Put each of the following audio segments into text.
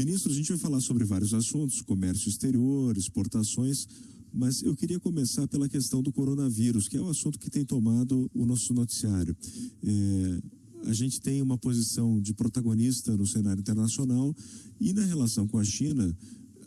Ministro, a gente vai falar sobre vários assuntos, comércio exterior, exportações, mas eu queria começar pela questão do coronavírus, que é o assunto que tem tomado o nosso noticiário. É, a gente tem uma posição de protagonista no cenário internacional e na relação com a China,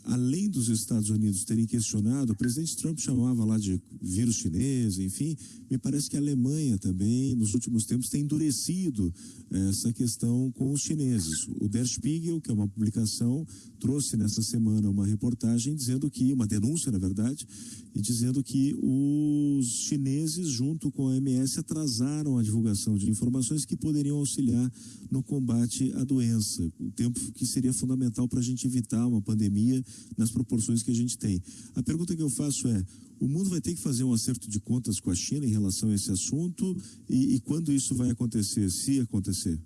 além dos Estados Unidos terem questionado, o presidente Trump chamava lá de vírus chinês, enfim, me parece que a Alemanha também, nos últimos tempos, tem endurecido eh, essa questão com os chineses. O Der Spiegel, que é uma publicação, trouxe nessa semana uma reportagem dizendo que, uma denúncia, na verdade, e dizendo que os chineses, junto com a MS, atrasaram a divulgação de informações que poderiam auxiliar no combate à doença, o tempo que seria fundamental para a gente evitar uma pandemia nas proporções que a gente tem. A pergunta que eu faço é: o mundo vai ter que fazer um acerto de contas com a China em relação a esse assunto e, e quando isso vai acontecer, se acontecer?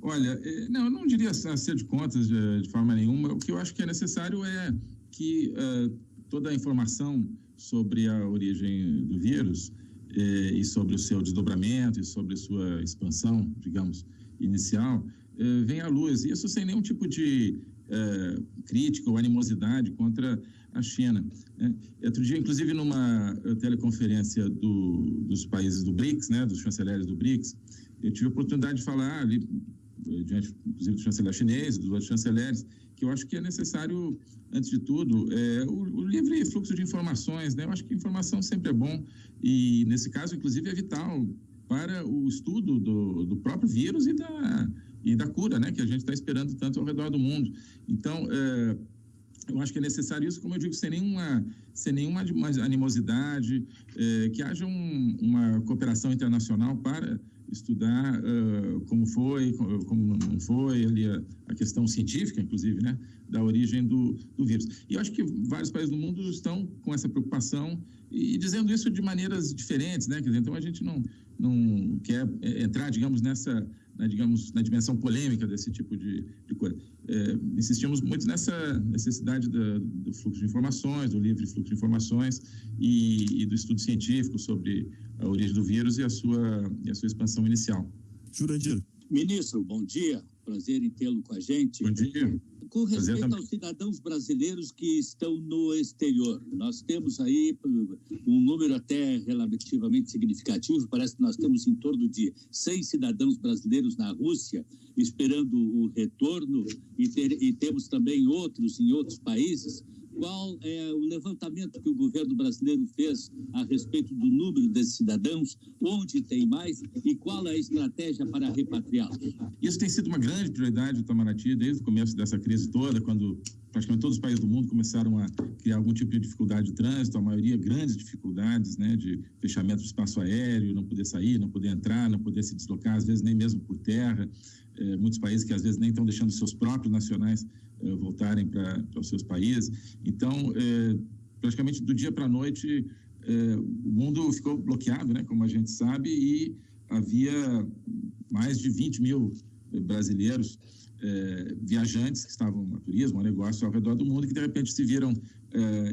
Olha, é, não, eu não diria acerto de contas de, de, forma nenhuma. O que eu acho que é necessário é que uh, toda a informação sobre a origem do vírus eh, e sobre o seu desdobramento e sobre sua expansão, digamos, inicial, eh, venha à luz. Isso sem nenhum tipo de é, crítica ou animosidade contra a China. Né? Outro dia, inclusive, numa eh, teleconferência do, dos países do BRICS, né, dos chanceleres do BRICS, eu tive a oportunidade de falar ali, eh, diante, inclusive, do chanceler chinês, dos outros chanceleres, que eu acho que é necessário, antes de tudo, é, o, o, livre fluxo de informações. Né? Eu acho que informação sempre é bom e, nesse caso, inclusive, é vital para o estudo do, do próprio vírus e da e da cura, né, que a gente está esperando tanto ao redor do mundo. Então, é, eu acho que é necessário isso, como eu digo, sem nenhuma, sem nenhuma animosidade, é, que haja um, uma cooperação internacional para estudar uh, como foi, como não foi, ali a, a, questão científica, inclusive, né, da origem do, do vírus. E eu acho que vários países do mundo estão com essa preocupação e dizendo isso de maneiras diferentes, né, quer dizer, então a gente não, não quer é, entrar, digamos, nessa na, digamos, na dimensão polêmica desse tipo de, de coisa. É, insistimos muito nessa necessidade da, do fluxo de informações, do livre fluxo de informações e, e, do estudo científico sobre a origem do vírus e a sua, e a sua expansão inicial. Jurandir. Ministro, bom dia. Prazer em tê-lo com a gente. Bom dia. Com respeito aos cidadãos brasileiros que estão no exterior, nós temos aí um número até relativamente significativo, parece que nós temos em torno de 100 cidadãos brasileiros na Rússia esperando o retorno e, ter, e temos também outros em outros países qual é o levantamento que o governo brasileiro fez a respeito do número desses cidadãos, onde tem mais e qual é a estratégia para repatriá-los? Isso tem sido uma grande prioridade do Itamaraty desde o começo dessa crise toda, quando praticamente todos os países do mundo começaram a criar algum tipo de dificuldade de trânsito, a maioria grandes dificuldades, né, de fechamento do espaço aéreo, não poder sair, não poder entrar, não poder se deslocar, às vezes nem mesmo por terra. É, muitos países que às vezes nem estão deixando seus próprios nacionais voltarem para os seus países. Então, é, praticamente do dia para a noite, o mundo ficou bloqueado, né, como a gente sabe, e havia mais de 20 mil brasileiros viajantes que estavam no turismo, no negócio ao redor do mundo, que de repente se viram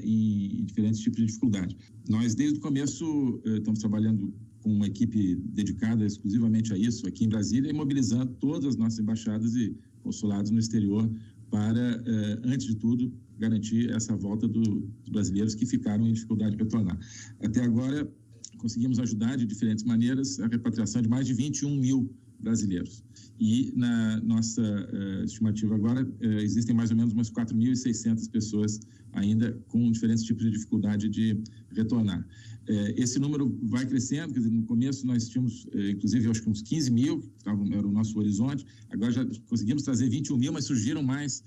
em, em diferentes tipos de dificuldade. Nós, desde o começo, estamos trabalhando com uma equipe dedicada exclusivamente a isso aqui em Brasília e mobilizando todas as nossas embaixadas e consulados no exterior para, eh, antes de tudo, garantir essa volta do, dos brasileiros que ficaram em dificuldade de retornar. Até agora, conseguimos ajudar de diferentes maneiras a repatriação de mais de 21 mil brasileiros. E na nossa uh, estimativa agora, uh, existem mais ou menos umas 4.600 pessoas ainda com diferentes tipos de dificuldade de retornar. Uh, esse número vai crescendo, quer dizer, no começo nós tínhamos, inclusive, acho que uns 15 mil, que era o nosso horizonte, agora já conseguimos trazer 21 mil, mas surgiram mais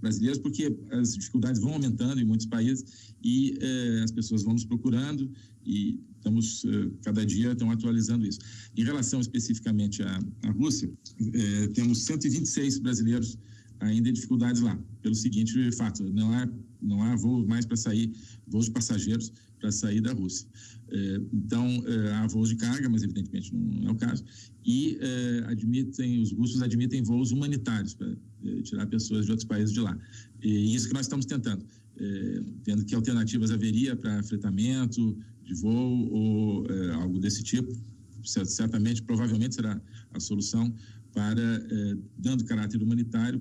brasileiros porque as dificuldades vão aumentando em muitos países e as pessoas vão nos procurando e estamos, cada dia, estão atualizando isso. Em relação especificamente à, à Rússia, é, temos 126 brasileiros ainda em dificuldades lá, pelo seguinte fato, não há, não há voo mais para sair, voos de passageiros para sair da Rússia. É, então, é, há voos de carga, mas evidentemente não é o caso, e é, admitem, os russos admitem voos humanitários para tirar pessoas de outros países de lá. E isso que nós estamos tentando, vendo que alternativas haveria para fretamento de voo ou algo desse tipo, certamente, provavelmente será a solução para, dando caráter humanitário,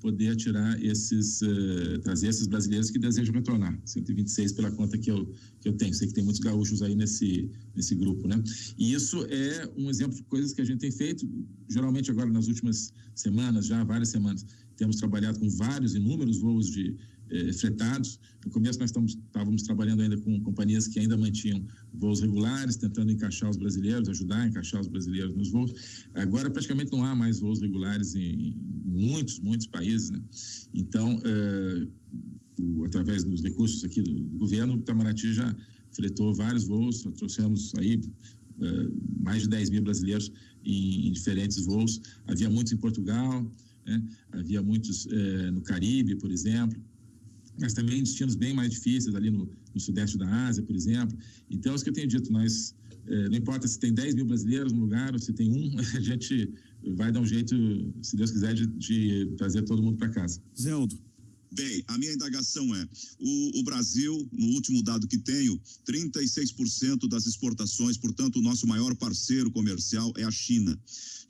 poder tirar esses, uh, trazer esses brasileiros que desejam retornar. 126 pela conta que eu, que eu tenho. Sei que tem muitos gaúchos aí nesse, nesse grupo, né? E isso é um exemplo de coisas que a gente tem feito, geralmente agora nas últimas semanas, já várias semanas, temos trabalhado com vários, inúmeros voos de eh, fretados. No começo nós estamos, estávamos trabalhando ainda com companhias que ainda mantinham voos regulares, tentando encaixar os brasileiros, ajudar a encaixar os brasileiros nos voos. Agora praticamente não há mais voos regulares em, muitos, muitos países. Né? Então, eh, o, através dos recursos aqui do, do governo, o Itamaraty já fretou vários voos, trouxemos aí eh, mais de 10 mil brasileiros em, em diferentes voos. Havia muitos em Portugal, né? havia muitos eh, no Caribe, por exemplo mas também destinos bem mais difíceis ali no, no sudeste da Ásia, por exemplo. Então, é isso que eu tenho dito, nós, é, não importa se tem 10 mil brasileiros no lugar ou se tem um, a gente vai dar um jeito, se Deus quiser, de, de trazer todo mundo para casa. Zeldo. Bem, a minha indagação é: o, o, Brasil, no último dado que tenho, 36% das exportações, portanto, o nosso maior parceiro comercial é a China.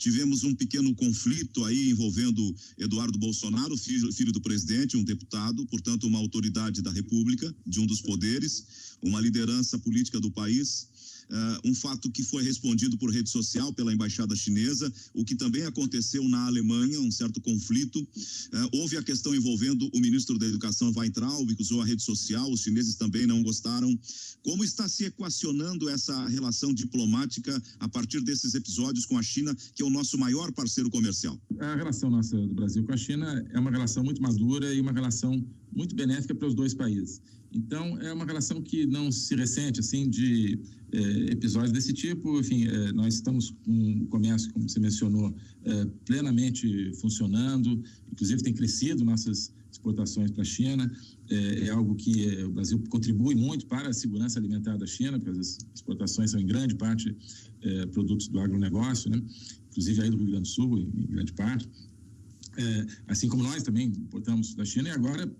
Tivemos um pequeno conflito aí envolvendo Eduardo Bolsonaro, filho, filho do presidente, um deputado, portanto, uma autoridade da República, de um dos poderes, uma liderança política do país uh, um fato que foi respondido por rede social pela embaixada chinesa, o que também aconteceu na Alemanha, um certo conflito. Uh, houve a questão envolvendo o ministro da Educação Weintraub, que usou a rede social, os chineses também não gostaram. Como está se equacionando essa relação diplomática a partir desses episódios com a China, que é o nosso maior parceiro comercial? A relação nossa do Brasil com a China é uma relação muito madura e uma relação muito benéfica para os dois países. Então, é uma relação que não se ressente, assim, de é, episódios desse tipo. Enfim, é, nós estamos com o comércio, como você mencionou, é, plenamente funcionando, inclusive tem crescido nossas exportações para a China. É, é, algo que é, o Brasil contribui muito para a segurança alimentar da China, porque as exportações são, em grande parte, é, produtos do agronegócio, né? inclusive aí do Rio Grande do Sul, em grande parte. assim como nós também importamos da China, e agora,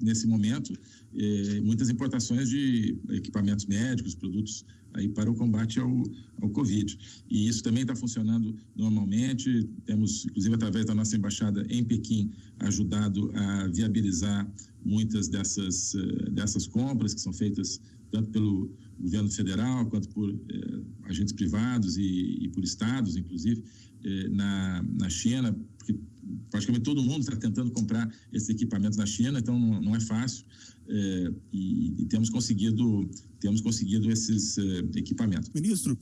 nesse momento, eh, muitas importações de equipamentos médicos, produtos aí para o combate ao, ao Covid. E isso também está funcionando normalmente. Temos, inclusive, através da nossa embaixada em Pequim, ajudado a viabilizar muitas dessas, eh, dessas compras que são feitas tanto pelo governo federal quanto por eh, agentes privados e, e, por estados, inclusive, eh, na, na China, porque praticamente todo mundo está tentando comprar esses equipamentos na China, então não, não é fácil é, e, e, temos conseguido temos conseguido esses é, equipamentos. Ministro,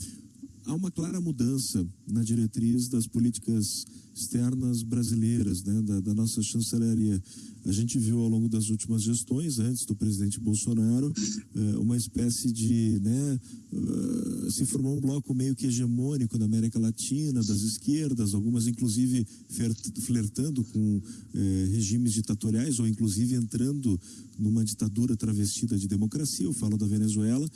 há uma clara mudança na diretriz das políticas externas brasileiras, né, da, da, nossa chancelaria. A gente viu ao longo das últimas gestões, antes do presidente Bolsonaro, eh, uma espécie de, né, uh, se formou um bloco meio que hegemônico na América Latina, das esquerdas, algumas inclusive flertando com eh, regimes ditatoriais ou inclusive entrando numa ditadura travestida de democracia. Eu falo da Venezuela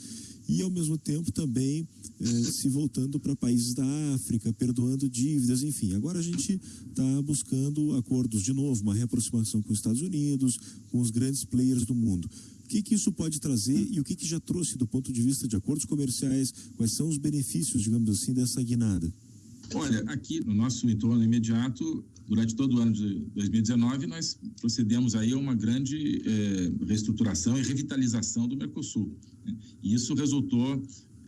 e, ao mesmo tempo, também eh, se voltando para países da África, perdoando dívidas, enfim. Agora a gente está buscando acordos, de novo, uma reaproximação com os Estados Unidos, com os grandes players do mundo. O que, que isso pode trazer e o que, que já trouxe do ponto de vista de acordos comerciais? Quais são os benefícios, digamos assim, dessa guinada? Olha, aqui no nosso entorno imediato, durante todo o ano de 2019, nós procedemos aí a uma grande eh, reestruturação e revitalização do Mercosul. Né? E isso resultou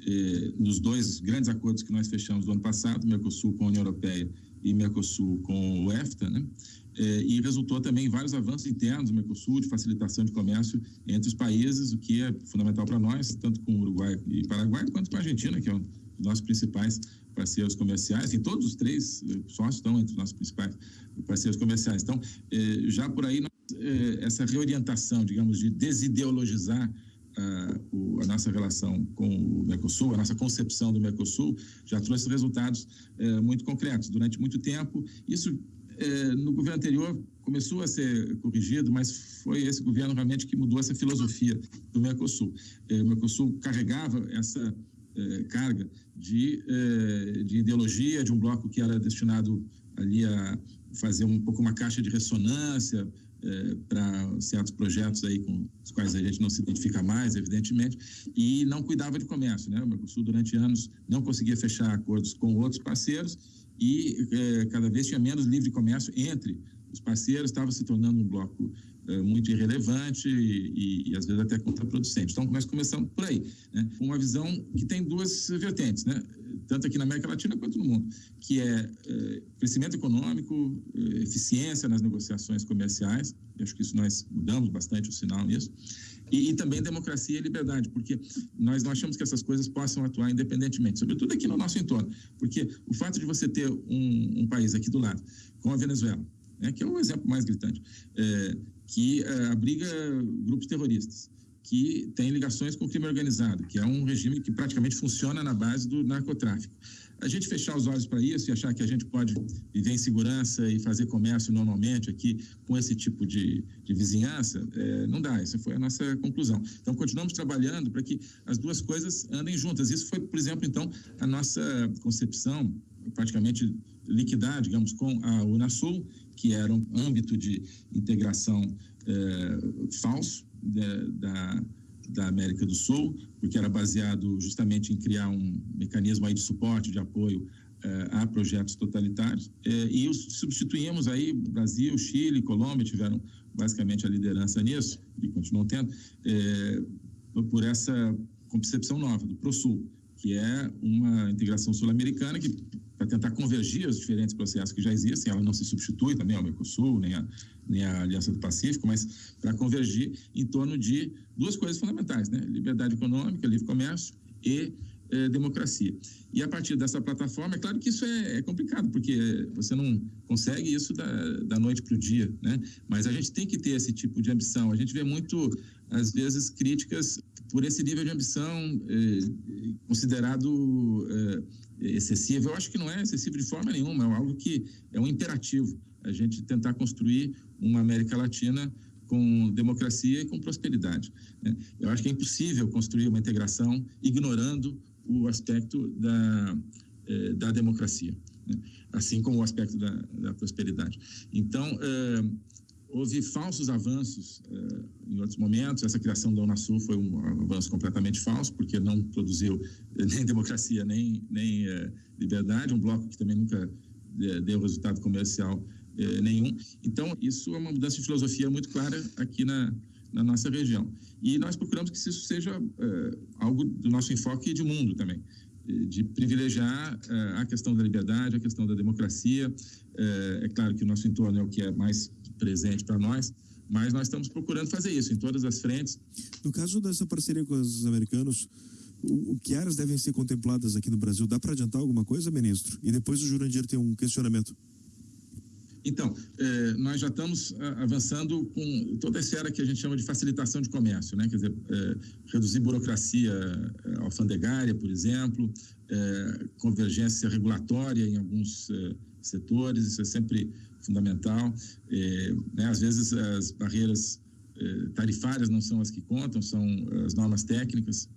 eh, nos dois grandes acordos que nós fechamos do ano passado, Mercosul com a União Europeia e Mercosul com o EFTA, né? Eh, e resultou também em vários avanços internos do Mercosul de facilitação de comércio entre os países, o que é fundamental para nós, tanto com o Uruguai e Paraguai, quanto com a Argentina, que é um dos nossos principais parceiros comerciais, e todos os três eh, sócios estão entre os nossos principais parceiros comerciais. Então, eh, já por aí, eh, essa reorientação, digamos, de desideologizar a, a, nossa relação com o Mercosul, a nossa concepção do Mercosul, já trouxe resultados muito concretos. Durante muito tempo, isso no governo anterior começou a ser corrigido, mas foi esse governo realmente que mudou essa filosofia do Mercosul. o Mercosul carregava essa eh, carga de, eh, de ideologia de um bloco que era destinado ali a fazer um pouco uma caixa de ressonância eh, para certos projetos aí com os quais a gente não se identifica mais, evidentemente, e não cuidava de comércio, né? O Mercosul durante anos não conseguia fechar acordos com outros parceiros e cada vez tinha menos livre comércio entre os parceiros, estava se tornando um bloco é, muito irrelevante e, e, às vezes até contraproducente. Então, nós começamos por aí, né? uma visão que tem duas vertentes, né? tanto aqui na América Latina quanto no mundo, que é, é crescimento econômico, é, eficiência nas negociações comerciais, acho que isso nós mudamos bastante o sinal nisso, e, e, também democracia e liberdade, porque nós não achamos que essas coisas possam atuar independentemente, sobretudo aqui no nosso entorno, porque o fato de você ter um, um país aqui do lado, como a Venezuela, né, que é o exemplo mais gritante, é, que é, abriga grupos terroristas, que tem ligações com o crime organizado, que é um regime que praticamente funciona na base do narcotráfico. A gente fechar os olhos para isso e achar que a gente pode viver em segurança e fazer comércio normalmente aqui com esse tipo de, de vizinhança, é, não dá. Essa foi a nossa conclusão. Então, continuamos trabalhando para que as duas coisas andem juntas. Isso foi, por exemplo, então, a nossa concepção praticamente liquidar, digamos, com a Unasul, que era um âmbito de integração é, falso de, da, da América do Sul, porque era baseado justamente em criar um mecanismo aí de suporte, de apoio é, a projetos totalitários. É, e os substituímos aí, Brasil, Chile, Colômbia tiveram basicamente a liderança nisso, e continuam tendo, por essa concepção nova do ProSul, que é uma integração sul-americana que para tentar convergir os diferentes processos que já existem, ela não se substitui também ao Mercosul, nem a, nem a Aliança do Pacífico, mas para convergir em torno de duas coisas fundamentais, né? liberdade econômica, livre comércio e eh, democracia. E a partir dessa plataforma, é claro que isso é, é complicado, porque você não consegue isso da, da noite para o dia, né? mas a gente tem que ter esse tipo de ambição. A gente vê muito, às vezes, críticas por esse nível de ambição eh, considerado eh, excessivo. Eu acho que não é excessivo de forma nenhuma, é algo que é um imperativo a gente tentar construir uma América Latina com democracia e com prosperidade. Né? Eu acho que é impossível construir uma integração ignorando o aspecto da, eh, da democracia, né? assim como o aspecto da, da prosperidade. Então, houve falsos avanços eh, em outros momentos. Essa criação da Unasul foi um avanço completamente falso, porque não produziu nem democracia nem, nem liberdade. Um bloco que também nunca deu resultado comercial nenhum. Então, isso é uma mudança de filosofia muito clara aqui na, na nossa região. E nós procuramos que isso seja algo do nosso enfoque de mundo também, de privilegiar a questão da liberdade, a questão da democracia. É, claro que o nosso entorno é o que é mais presente para nós, mas nós estamos procurando fazer isso em todas as frentes. No caso dessa parceria com os americanos, o, que áreas devem ser contempladas aqui no Brasil? Dá para adiantar alguma coisa, ministro? E depois o Jurandir tem um questionamento. Então, eh, nós já estamos ah, avançando com toda essa era que a gente chama de facilitação de comércio, né? quer dizer, eh, reduzir burocracia eh, alfandegária, por exemplo, convergência regulatória em alguns setores, isso é sempre fundamental. Né? Às vezes as barreiras tarifárias não são as que contam, são as normas técnicas,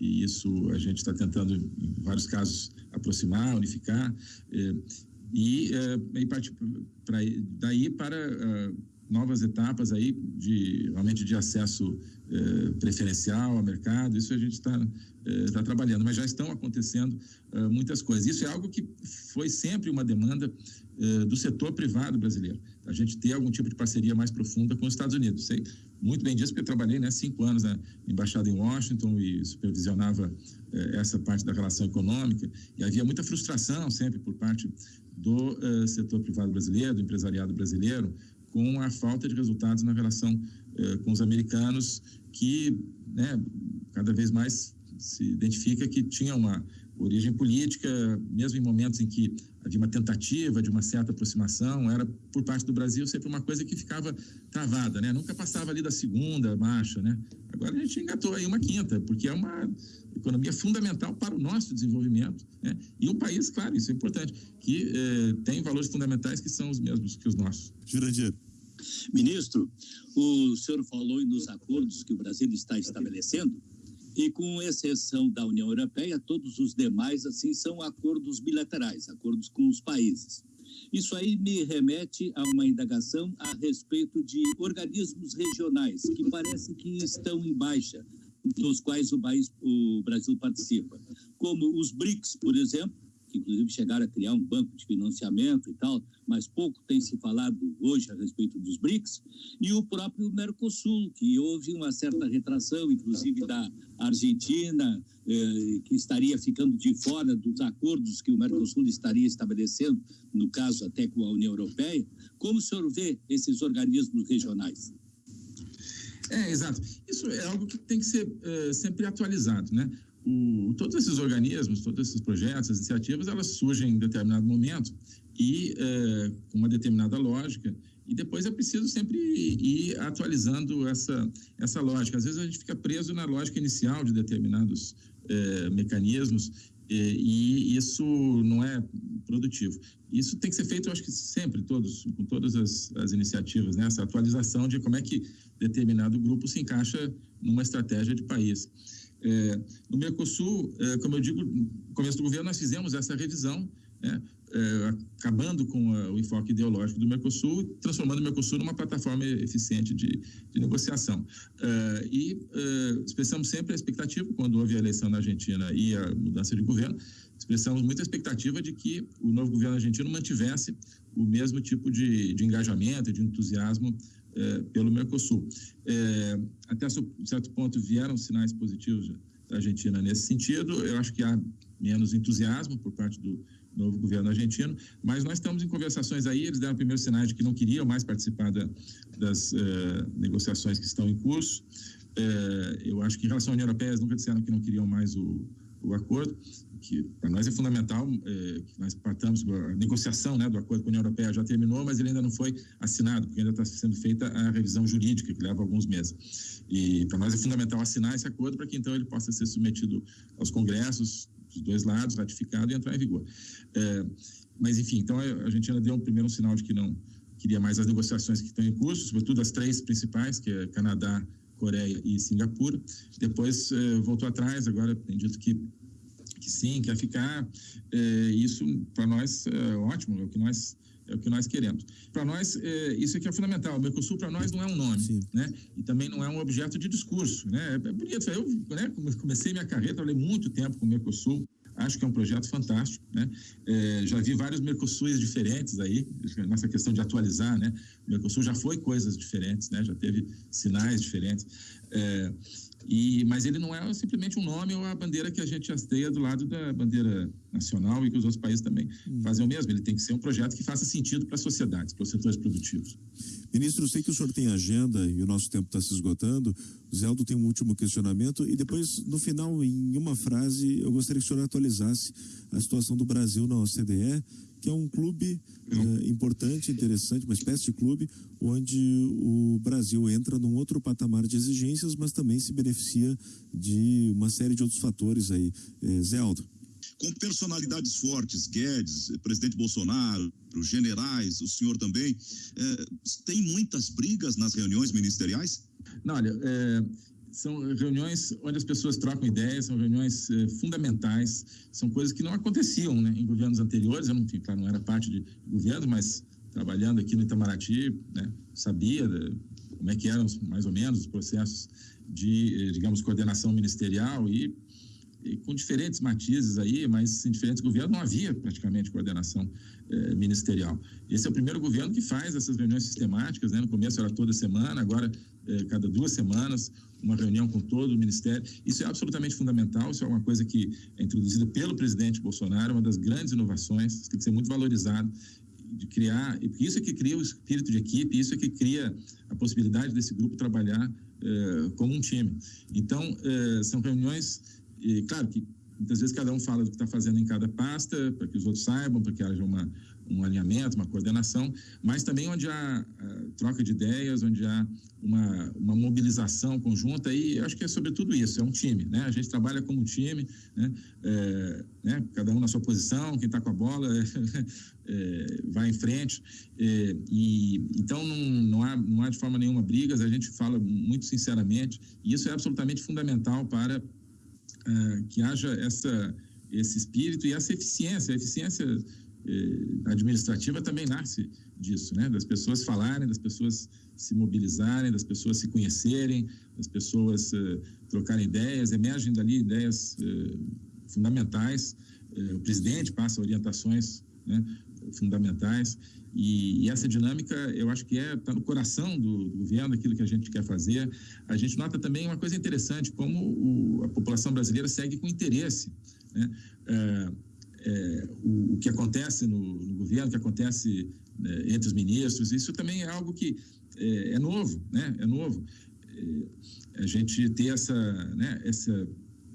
e isso a gente está tentando, em vários casos, aproximar, unificar e, uh, e partir pra, daí para uh, novas etapas aí de realmente de acesso preferencial ao mercado. Isso a gente está tá trabalhando, mas já estão acontecendo muitas coisas. Isso é algo que foi sempre uma demanda do setor privado brasileiro. A gente ter algum tipo de parceria mais profunda com os Estados Unidos. Sei muito bem disso porque eu trabalhei né, cinco anos na embaixada em Washington e supervisionava essa parte da relação econômica e havia muita frustração sempre por parte do uh, setor privado brasileiro, do empresariado brasileiro, com a falta de resultados na relação uh, com os americanos, que né, cada vez mais se identifica que tinha uma origem política, mesmo em momentos em que havia uma tentativa de uma certa aproximação, era por parte do Brasil sempre uma coisa que ficava travada, né? Nunca passava ali da segunda marcha, né? Agora a gente engatou aí uma quinta, porque é uma economia fundamental para o nosso desenvolvimento. Né? E um país, claro, isso é importante, que eh, tem valores fundamentais que são os mesmos que os nossos. Jurandir. Ministro, o senhor falou nos acordos que o Brasil está estabelecendo, e com exceção da União Europeia, todos os demais, assim, são acordos bilaterais, acordos com os países. Isso aí me remete a uma indagação a respeito de organismos regionais que parece que estão em baixa dos quais o, país, o Brasil participa, como os BRICS, por exemplo, que inclusive chegaram a criar um banco de financiamento e tal, mas pouco tem se falado hoje a respeito dos BRICS, e o próprio Mercosul, que houve uma certa retração, inclusive da Argentina, eh, que estaria ficando de fora dos acordos que o Mercosul estaria estabelecendo, no caso até com a União Europeia. Como o senhor vê esses organismos regionais? É, exato. Isso é algo que tem que ser é, sempre atualizado, né? O, todos esses organismos, todos esses projetos, as iniciativas, elas surgem em determinado momento e é, com uma determinada lógica e depois é preciso sempre ir atualizando essa, essa lógica. Às vezes a gente fica preso na lógica inicial de determinados é, mecanismos e isso não é produtivo. Isso tem que ser feito, eu acho que sempre, todos, com todas as, as iniciativas, né? essa atualização de como é que determinado grupo se encaixa numa estratégia de país. É, no Mercosul, é, como eu digo, no começo do governo nós fizemos essa revisão, né, é, acabando com a, o enfoque ideológico do Mercosul, transformando o Mercosul numa plataforma eficiente de, de negociação. É, e é, expressamos sempre a expectativa, quando houve a eleição na Argentina e a mudança de governo, expressamos muita expectativa de que o novo governo argentino mantivesse o mesmo tipo de, de engajamento, de entusiasmo é, pelo Mercosul. É, até certo ponto vieram sinais positivos da Argentina nesse sentido. Eu acho que há menos entusiasmo por parte do novo governo argentino, mas nós estamos em conversações aí. Eles deram primeiros sinais de que não queriam mais participar da, das é, negociações que estão em curso. É, eu acho que em relação à União Europeia, eles nunca disseram que não queriam mais o, o acordo que para nós é fundamental é, nós partamos, a negociação né, do acordo com a União Europeia já terminou, mas ele ainda não foi assinado, porque ainda está sendo feita a revisão jurídica, que leva alguns meses. E para nós é fundamental assinar esse acordo para que então ele possa ser submetido aos congressos dos dois lados, ratificado e entrar em vigor. É, mas, enfim, então a Argentina deu um primeiro sinal de que não queria mais as negociações que estão em curso, sobretudo as três principais, que é Canadá, Coreia e Singapura. Depois é, voltou atrás, agora tem dito que que sim, quer ficar. É, isso para nós é ótimo, é o que nós é o que nós queremos. Para nós, é, isso aqui é fundamental. O Mercosul, para nós, não é um nome, Sim. né? E também não é um objeto de discurso, né? É bonito. Eu né, comecei minha carreira, trabalhei muito tempo com o Mercosul. Acho que é um projeto fantástico, né? É, já vi vários Mercosuls diferentes aí, nessa questão de atualizar, né? O Mercosul já foi coisas diferentes, né? Já teve sinais diferentes. É, e, mas ele não é simplesmente um nome ou a bandeira que a gente hasteia do lado da bandeira nacional e que os outros países também hum. fazem o mesmo. Ele tem que ser um projeto que faça sentido para a sociedade, para os setores produtivos. Ministro, eu sei que o senhor tem agenda e o nosso tempo está se esgotando. O Zé Aldo tem um último questionamento e depois, no final, em uma frase, eu gostaria que o senhor atualizasse a situação do Brasil na OCDE que é um clube é, importante, interessante, uma espécie de clube onde o Brasil entra num outro patamar de exigências, mas também se beneficia de uma série de outros fatores aí. É, Zé Aldo. Com personalidades fortes, Guedes, presidente Bolsonaro, generais, o senhor também, é, tem muitas brigas nas reuniões ministeriais? Não, olha, é, são reuniões onde as pessoas trocam ideias, são reuniões eh, fundamentais, são coisas que não aconteciam né, em governos anteriores. Eu não, claro, não era parte de governo, mas trabalhando aqui no Itamaraty, né, sabia de, como é que eram mais ou menos os processos de, eh, digamos, coordenação ministerial e, e, com diferentes matizes aí, mas em diferentes governos não havia praticamente coordenação eh, ministerial. Esse é o primeiro governo que faz essas reuniões sistemáticas, né? No começo era toda semana, agora eh, cada duas semanas uma reunião com todo o Ministério. Isso é absolutamente fundamental, isso é uma coisa que é introduzida pelo presidente Bolsonaro, uma das grandes inovações, tem que ser muito valorizado, de criar, porque isso é que cria o espírito de equipe, isso é que cria a possibilidade desse grupo trabalhar eh, como um time. Então, eh, são reuniões, e, claro que muitas vezes cada um fala do que está fazendo em cada pasta, para que os outros saibam, para que haja uma, um alinhamento, uma coordenação, mas também onde há uh, troca de ideias, onde há uma, uma mobilização conjunta, e eu acho que é sobretudo isso, é um time, né? A gente trabalha como time, né? É, né? cada um na sua posição, quem está com a bola é, vai em frente, é, e então não, não, há, não há de forma nenhuma brigas, a gente fala muito sinceramente, e isso é absolutamente fundamental para uh, que haja essa, esse espírito e essa eficiência, a eficiência eh, administrativa também nasce disso, né? Das pessoas falarem, das pessoas se mobilizarem, das pessoas se conhecerem, das pessoas eh, trocarem ideias, emergem dali ideias eh, fundamentais. O presidente passa orientações né, fundamentais. E, e, essa dinâmica eu acho que é está no coração do, do, governo aquilo que a gente quer fazer. A gente nota também uma coisa interessante como o, a população brasileira segue com interesse né? é, é, o, o, que acontece no, no, governo o que acontece né, entre os ministros isso também é algo que é, é novo né? É novo. É, a gente ter essa né esse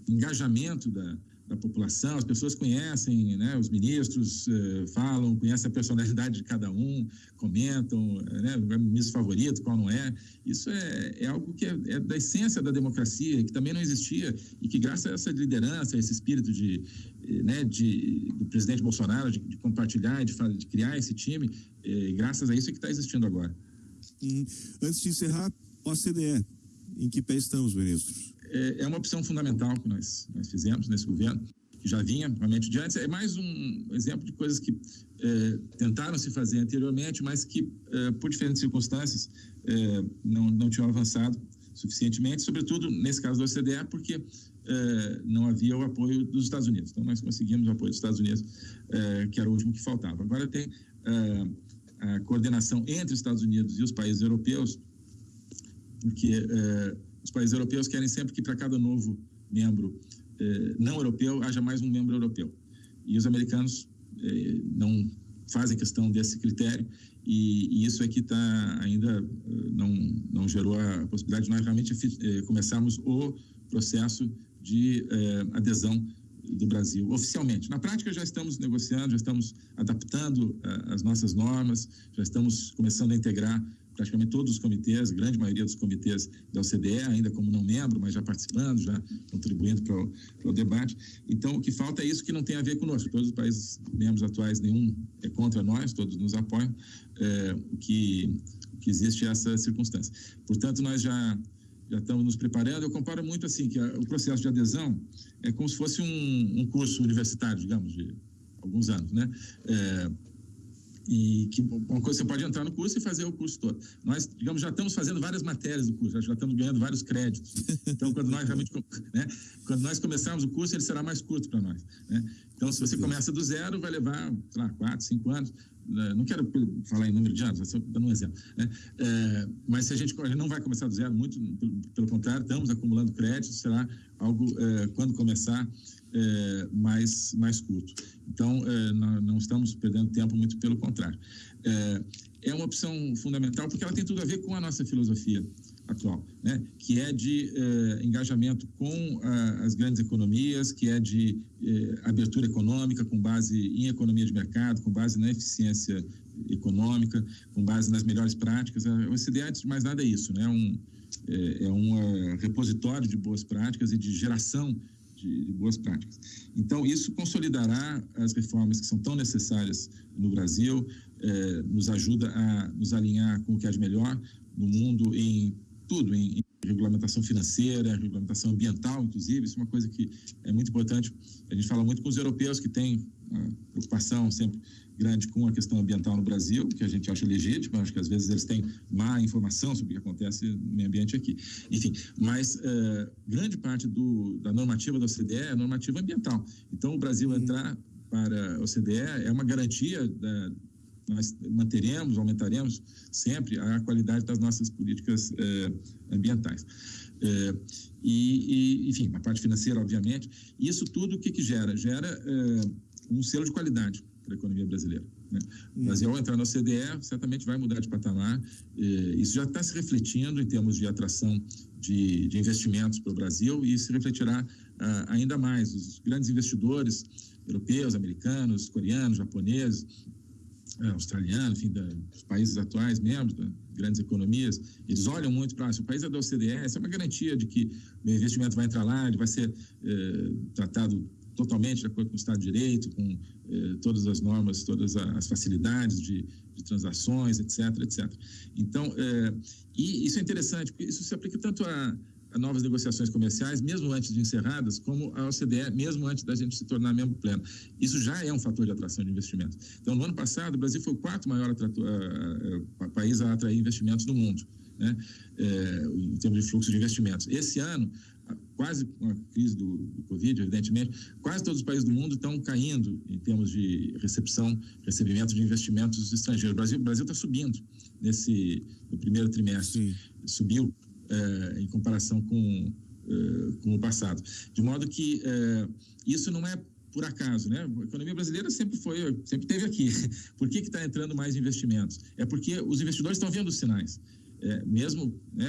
engajamento da da população, as pessoas conhecem, né, os ministros eh, falam, conhecem a personalidade de cada um, comentam, eh, né, o ministro favorito, qual não é. Isso é, é algo que é, é, da essência da democracia, que também não existia e que graças a essa liderança, esse espírito de, eh, né, de, do presidente Bolsonaro de, de compartilhar, de, de, criar esse time, eh, graças a isso é que está existindo agora. Antes de encerrar, OCDE, em que pé estamos, ministros? É, é uma opção fundamental que nós, nós fizemos nesse governo, que já vinha realmente de antes. É mais um exemplo de coisas que é, tentaram se fazer anteriormente, mas que, é, por diferentes circunstâncias, é, não, não tinham avançado suficientemente, sobretudo nesse caso do OCDE, porque é, não havia o apoio dos Estados Unidos. Então, nós conseguimos o apoio dos Estados Unidos, é, que era o último que faltava. Agora tem a coordenação entre os Estados Unidos e os países europeus, porque os países europeus querem sempre que para cada novo membro eh, não europeu haja mais um membro europeu. E os americanos eh, não fazem questão desse critério e, e isso é que está ainda eh, não não gerou a possibilidade de nós realmente eh, começarmos o processo de eh, adesão do Brasil oficialmente. Na prática já estamos negociando, já estamos adaptando eh, as nossas normas, já estamos começando a integrar praticamente todos os comitês, grande maioria dos comitês da OCDE, ainda como não membro, mas já participando, já contribuindo para o, para o debate. Então, o que falta é isso que não tem a ver conosco. Todos os países membros atuais, nenhum é contra nós, todos nos apoiam, é, que, que existe essa circunstância. Portanto, nós já já estamos nos preparando. Eu comparo muito assim que a, o processo de adesão é como se fosse um, um curso universitário, digamos, de alguns anos, né? É, e que uma coisa você pode entrar no curso e fazer o curso todo. Nós, digamos, já estamos fazendo várias matérias do curso, já estamos ganhando vários créditos. Então, quando nós realmente, né, quando nós começarmos o curso, ele será mais curto para nós. Né? Então, se você começa do zero, vai levar, sei lá, quatro, cinco anos. Né? Não quero falar em número de anos, estou dando um exemplo. Né? É, mas se a gente, a gente, não vai começar do zero, muito pelo, contrário, estamos acumulando créditos, será algo, é, quando começar, é, mais, mais curto. Então, é, não estamos perdendo tempo, muito pelo contrário. É, é uma opção fundamental porque ela tem tudo a ver com a nossa filosofia atual, né? que é de eh, engajamento com ah, as grandes economias, que é de eh, abertura econômica com base em economia de mercado, com base na eficiência econômica, com base nas melhores práticas. O OCDE, antes de mais nada, é isso, né? um, é, é um uh, repositório de boas práticas e de geração de, de, boas práticas. Então, isso consolidará as reformas que são tão necessárias no Brasil, eh, nos ajuda a nos alinhar com o que há de melhor no mundo em tudo, em, em regulamentação financeira, regulamentação ambiental, inclusive, isso é uma coisa que é muito importante. A gente fala muito com os europeus que têm uma preocupação sempre grande com a questão ambiental no Brasil, que a gente acha legítimo, acho que às vezes eles têm má informação sobre o que acontece no meio ambiente aqui. Enfim, mas uh, grande parte do, da normativa da OCDE é normativa ambiental. Então, o Brasil entrar para a OCDE é uma garantia da, nós manteremos, aumentaremos sempre a qualidade das nossas políticas eh, ambientais. Eh, e, e, enfim, a parte financeira, obviamente. Isso tudo o que, que gera? Gera eh, um selo de qualidade para a economia brasileira. Né? O hum. Brasil, ao entrar na OCDE, certamente vai mudar de patamar. isso já está se refletindo em termos de atração de, de investimentos para o Brasil e se refletirá ah, ainda mais. Os grandes investidores europeus, americanos, coreanos, japoneses, é, australiano, enfim, da, dos países atuais, membros das grandes economias, eles olham muito para se o país é da OCDE, essa é uma garantia de que o investimento vai entrar lá, ele vai ser é, tratado totalmente de acordo com o Estado de Direito, com é, todas as normas, todas as facilidades de, de transações, etc, etc. Então, é, e isso é interessante, porque isso se aplica tanto a novas negociações comerciais, mesmo antes de encerradas, como a OCDE, mesmo antes da gente se tornar membro pleno. Isso já é um fator de atração de investimentos. Então, no ano passado, o Brasil foi o quarto maior atrator, uh, país a atrair investimentos no mundo, né? É, em termos de fluxo de investimentos. Esse ano, quase com a crise do, do, Covid, evidentemente, quase todos os países do mundo estão caindo em termos de recepção, recebimento de investimentos estrangeiros. O Brasil Brasil está subindo nesse no primeiro trimestre, Sim. subiu é, em comparação com é, com o passado, de modo que é, isso não é por acaso, né? A economia brasileira sempre foi, sempre teve aqui. Por que está entrando mais investimentos? É porque os investidores estão vendo os sinais é, mesmo né,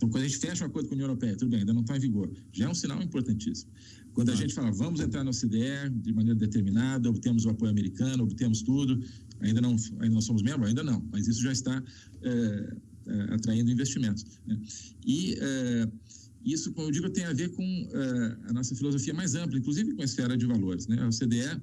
quando a gente fecha um acordo com a União Europeia, tudo bem, ainda não está em vigor, já é um sinal importantíssimo. Quando a gente fala, vamos entrar na OCDE de maneira determinada, obtemos o apoio americano, obtemos tudo, ainda não, ainda não somos membros? Ainda não, mas isso já está é, é, atraindo investimentos. Né? E é, isso, como eu digo, tem a ver com é, a nossa filosofia mais ampla, inclusive com a esfera de valores. Né? A OCDE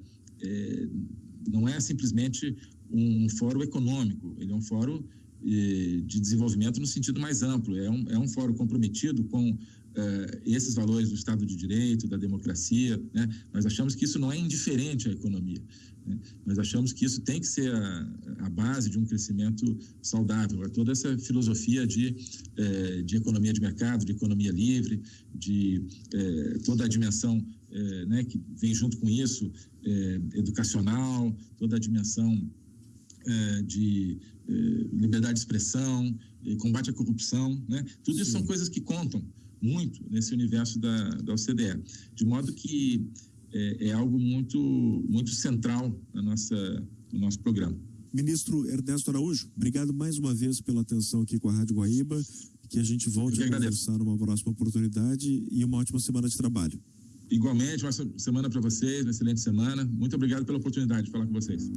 não é simplesmente um fórum econômico, ele é um fórum de desenvolvimento no sentido mais amplo. É um, é um fórum comprometido com eh, esses valores do Estado de Direito, da democracia. Né? Nós achamos que isso não é indiferente à economia. Né? Nós achamos que isso tem que ser a, a base de um crescimento saudável. É toda essa filosofia de, eh, de economia de mercado, de economia livre, de eh, toda a dimensão né, que vem junto com isso, educacional, toda a dimensão de eh, liberdade de expressão, combate à corrupção, né? Tudo Sim. isso são coisas que contam muito nesse universo da, da OCDE, de modo que é, é algo muito, muito central na nossa, no nosso programa. Ministro Ernesto Araújo, obrigado mais uma vez pela atenção aqui com a Rádio Guaíba, que a gente volte a conversar numa próxima oportunidade e uma ótima semana de trabalho. Igualmente, uma semana para vocês, uma excelente semana. Muito obrigado pela oportunidade de falar com vocês.